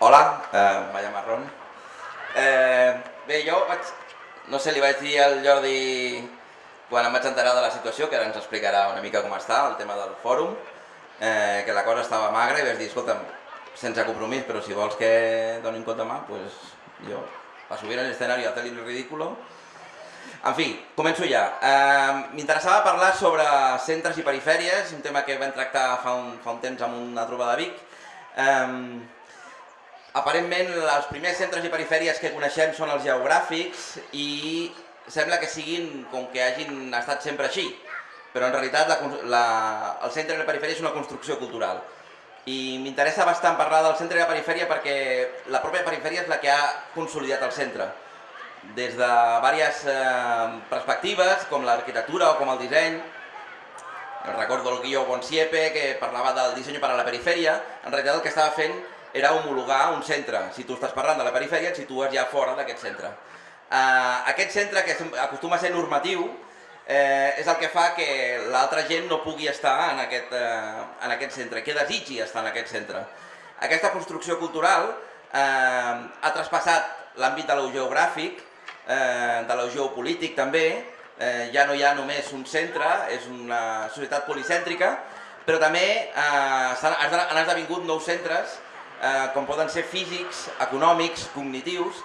Hola, eh, Maya Marrón. Eh, bé, jo vaig, no sé, li vaig dir al Jordi quan em vaig enterar de la situació, que ara ens explicarà una mica com està, el tema del fòrum, eh, que la cosa estava magra i vaig dir, escolta'm, sense compromís, però si vols que doni un compte mà, pues jo, a subir en l'escenari a el ridículo. En fi, començo ja. Eh, M'interessava parlar sobre centres i perifèries, un tema que vam tractar fa un, fa un temps amb una trobada de Vic. Eh, Aparentment, els primers centres i perifèries que coneixem són els geogràfics i sembla que siguin com que hagin estat sempre així, però en realitat la, la, el centre i la perifèria és una construcció cultural. I m'interessa bastant parlar del centre i la perifèria perquè la pròpia perifèria és la que ha consolidat el centre. Des de diverses eh, perspectives, com l'arquitectura o com el disseny, recordo el guió Bonsiepe que parlava del disseny per a la perifèria, en realitat el que estava fent era homologar un centre. Si tu estàs parlant de la perifèria, et situes ja fora d'aquest centre. Uh, aquest centre, que acostuma a ser normatiu, eh, és el que fa que l'altra gent no pugui estar en aquest, eh, en aquest centre, que desitgi estar en aquest centre. Aquesta construcció cultural eh, ha traspassat l'àmbit de l'eugeogràfic, eh, de l'eugeopolític també, eh, ja no hi ha només un centre, és una societat policèntrica, però també eh, han esdevingut nous centres eh, com poden ser físics, econòmics, cognitius,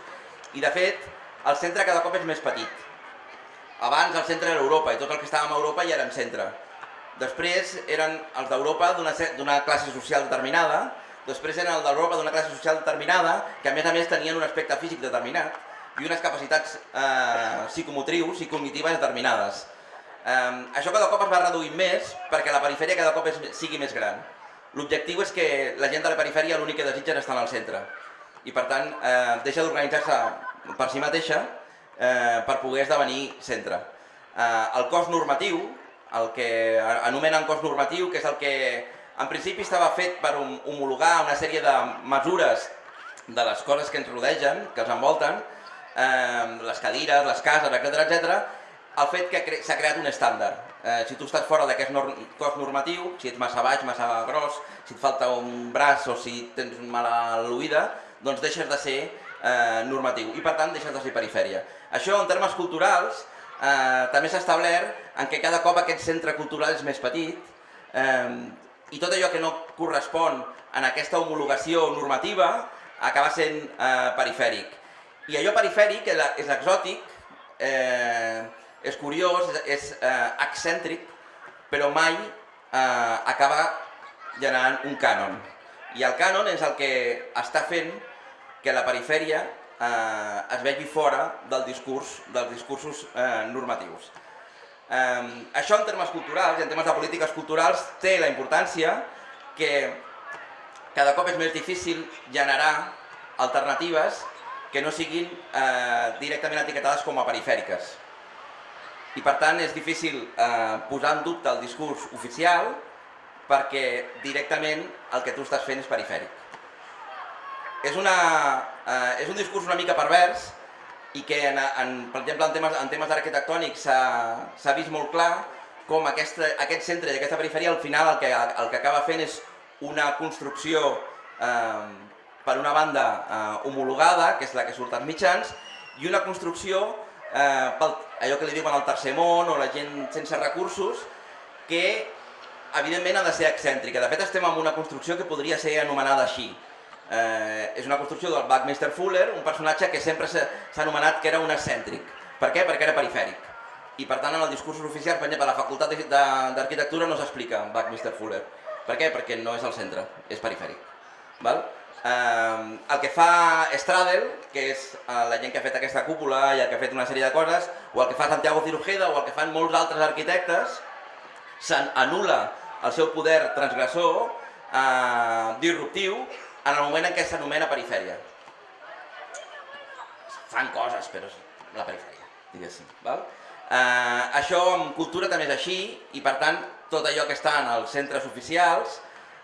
i de fet el centre cada cop és més petit. Abans el centre era Europa i tot el que estàvem a Europa ja érem centre. Després eren els d'Europa d'una classe social determinada, després eren els d'Europa d'una classe social determinada, que a més a més tenien un aspecte físic determinat i unes capacitats eh, psicomotrius i cognitives determinades. Eh, això cada cop es va reduint més perquè la perifèria cada cop és, sigui més gran. L'objectiu és que la gent de la perifèria l'únic que desitja és estar al centre i per tant eh, deixa d'organitzar-se per si mateixa eh, per poder esdevenir centre. Eh, el cos normatiu, el que anomenen cos normatiu, que és el que en principi estava fet per homologar una sèrie de mesures de les coses que ens rodegen, que els envolten, eh, les cadires, les cases, etc etc, el fet que s'ha creat un estàndard. Eh, si tu estàs fora d'aquest cos normatiu, si ets massa baix, massa gros, si et falta un braç o si tens mala l'oïda, doncs deixes de ser eh, normatiu i per tant deixes de ser perifèria. Això en termes culturals eh, també s'ha establert en què cada cop aquest centre cultural és més petit eh, i tot allò que no correspon en aquesta homologació normativa acaba sent eh, perifèric. I allò perifèric és exòtic, eh, és curiós, és, eh, excèntric, però mai eh, acaba generant un cànon. I el cànon és el que està fent que la perifèria eh, es vegi fora del discurs, dels discursos eh, normatius. Eh, això en termes culturals i en termes de polítiques culturals té la importància que cada cop és més difícil generar alternatives que no siguin eh, directament etiquetades com a perifèriques i per tant és difícil eh, posar en dubte el discurs oficial perquè directament el que tu estàs fent és perifèric. És, una, eh, és un discurs una mica pervers i que, en, en, per exemple, en temes, en temes arquitectònics s'ha vist molt clar com aquesta, aquest centre i aquesta perifèria al final el que, el que acaba fent és una construcció eh, per una banda eh, homologada, que és la que surt als mitjans, i una construcció eh, pel, allò que li diuen el tercer món o la gent sense recursos, que evidentment ha de ser excèntrica. De fet estem en una construcció que podria ser anomenada així. Eh, és una construcció del Buckminster Fuller, un personatge que sempre s'ha anomenat que era un excèntric. Per què? Perquè era perifèric. I per tant en el discurs oficial, per exemple, a la Facultat d'Arquitectura no s'explica Buckminster Fuller. Per què? Perquè no és el centre, és perifèric. Val? Eh, el que fa Stradel, que és eh, la gent que ha fet aquesta cúpula i el que ha fet una sèrie de coses, o el que fa Santiago Cirujeda o el que fan molts altres arquitectes, s'anula el seu poder transgressor, eh, disruptiu, en el moment en què s'anomena perifèria. Fan coses, però és la perifèria, diguéssim. Val? Eh, això amb cultura també és així, i per tant tot allò que està en els centres oficials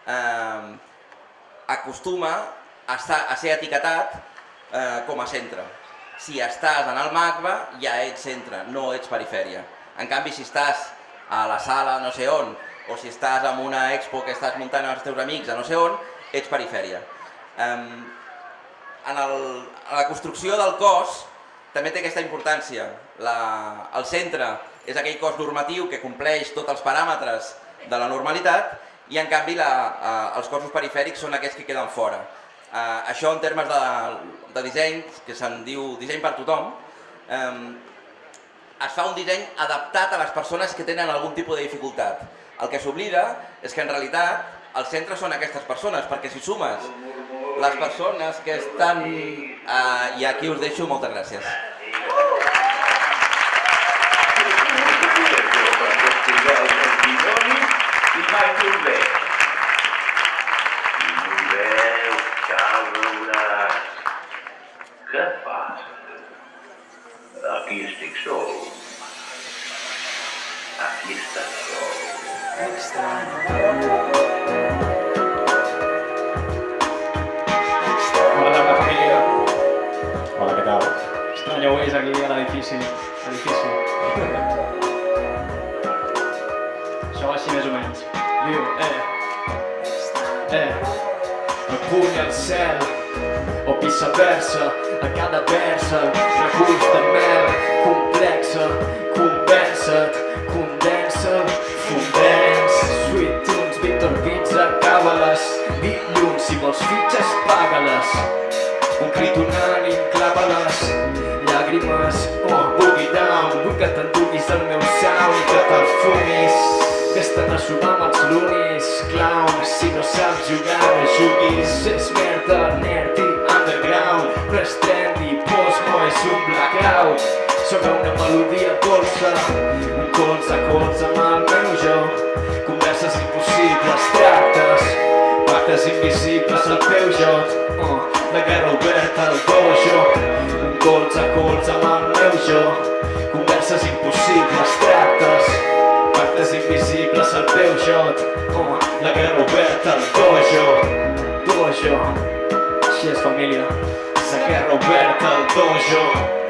eh, acostuma a, estar, a ser etiquetat eh, com a centre. Si estàs en el MACBA ja ets centre, no ets perifèria. En canvi, si estàs a la sala no sé on, o si estàs en una expo que estàs muntant amb els teus amics a no sé on, ets perifèria. Um, en, el, en la construcció del cos també té aquesta importància. La, el centre és aquell cos normatiu que compleix tots els paràmetres de la normalitat i en canvi la, eh, els cossos perifèrics són aquests que queden fora. Eh, això en termes de, de disseny, que se'n diu disseny per tothom, eh, es fa un disseny adaptat a les persones que tenen algun tipus de dificultat. El que s'oblida és que en realitat el centre són aquestes persones, perquè si sumes les persones que estan... Eh, I aquí us deixo, moltes gràcies. Tarda, família. Hola, què tal? Estranyeu és aquí a l'edifici. Edifici. Això va així més o menys. Diu, eh, eh, el puny al cel, o viceversa, a cada versa, reculls de mel, complexa, crit unànim, clava-les, llàgrimes, oh, boogie down, vull que t'enduguis el meu sound i que te'l fumis, Vés-te'n a sumar amb els lunis, clown, si no saps jugar, no juguis, és merda, nerd i underground, però és trendy, Posmo és un blackout, sobre una melodia dolça, un colze a colze amb el meu jo, converses impossibles, tractes, pactes invisibles al teu joc, oh, guerra oberta dojo, un colze a colze amb el meu jo, converses impossibles, tractes, pactes invisibles al teu oh, la guerra oberta al dojo, dojo, així és família, la guerra oberta al dojo.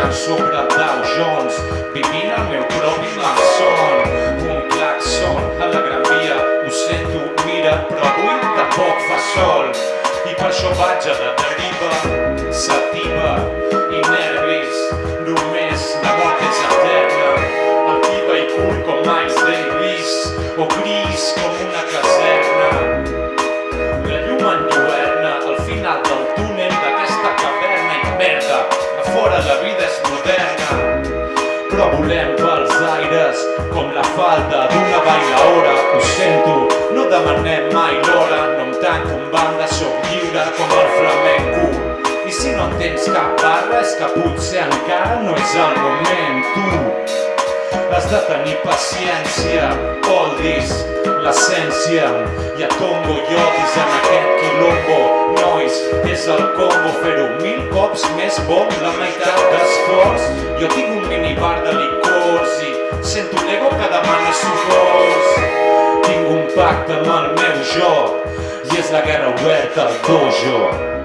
Surfejant sobre Dow Jones, vivint el meu propi malson. Un claxon a la Gran Via, ho sento, mira, però avui tampoc fa sol. I per això vaig a la deriva, sativa i nervis, només la mort és eterna. Activa i cool com Miles Davis, o gris com Però volem pels aires com la falda d'una bailaora. Ho sento, no demanem mai l'hora, no em tanco en banda, sóc lliure com el flamenco. I si no en tens cap barra és que potser encara no és el moment, tu. Has de tenir paciència, oldies, l'essència. Hi ha tongo i odis en aquest quilombo. És el combo, fer-ho mil cops més bo, la meitat d'esforç. Jo tinc un minibar de licors i sento l'ego que demana socors. Tinc un pacte amb el meu jo i és la guerra oberta al dojo.